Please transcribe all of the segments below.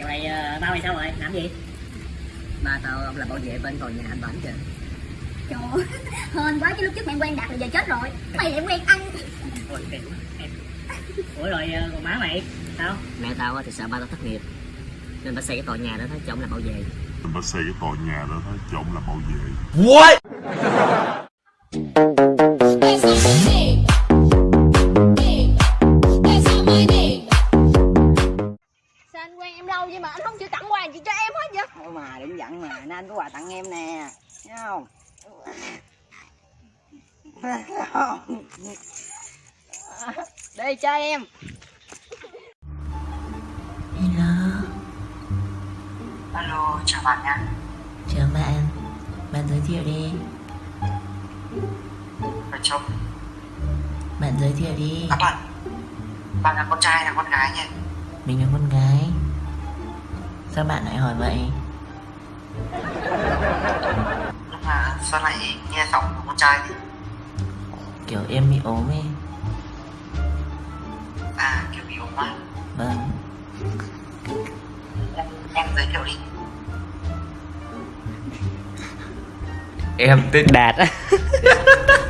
Giờ này ờ, bao mày sao rồi? Làm gì? ba tao ông là bảo vệ bên tòa nhà anh bảnh kìa Trời ơi, hên quá chứ lúc trước mày quen Đạt là giờ chết rồi Mày lại quen anh Ôi, em. Ủa rồi ờ, còn má mày? Sao? mẹ tao á thì sợ ba tao thất nghiệp nên bà xây cái tòa nhà đó cho ông làm bảo vệ Mình đã xây cái tòa nhà đó thôi cho ông làm bảo vệ That's anh không chịu tặng quà gì cho em hết vậy? Thôi mà đừng giận mà. Nên anh có quà tặng em nè. Thấy không? Đây cho em. Hello, alo chào bạn nha. Chào bạn. Bạn giới thiệu đi. Vợ chồng. Bạn giới thiệu đi. À bạn. Bạn là con trai là con gái nha Mình là con gái Sao bạn lại hỏi vậy? mà sao lại nghe giọng của con trai thì Kiểu em bị ốm ấy. À kiểu bị ốm quá Vâng. Em, em giới thiệu đi. Em tên Đạt á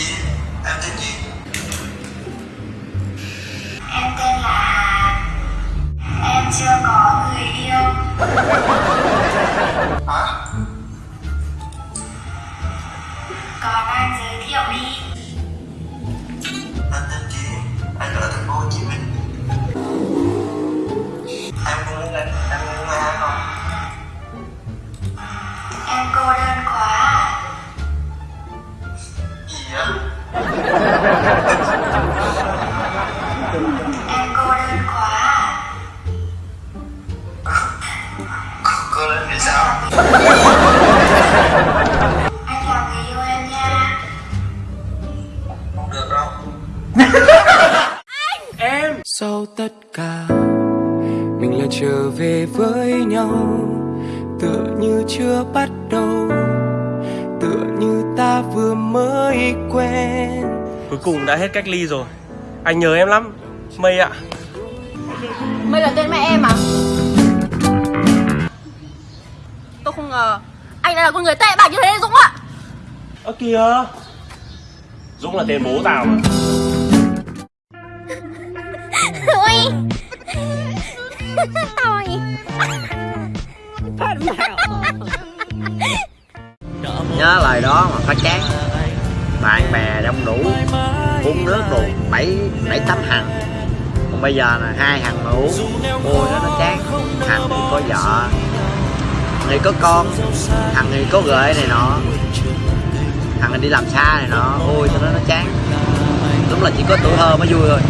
Anh Em cô đơn quá Cô lên vì sao? Anh làm người yêu em nha Không được đâu Sau tất cả, Mình lại trở về với nhau Tựa như chưa bắt đầu, Tựa như ta vừa mới quen Cuối cùng đã hết cách ly rồi. Anh nhớ em lắm Mây ạ. Mày là tên mẹ em à? Tôi không ngờ. Anh lại là con người tệ bạc như thế Dũng ạ. Ơ kìa. Dũng là tên bố tao mà. Ui Tôi Nhớ lời đó mà phải chán bạn bè đông đủ Uống nước đủ bảy bảy, tám hàng. Còn bây giờ là hai hàng mà uống, Ôi, nó nó chán. Hàng thì có vợ Thì có con thằng thì có gợi này nọ. Thằng thì đi làm xa này nọ, Ôi, cho nó nó chán. Đúng là chỉ có tuổi thơ mới vui thôi.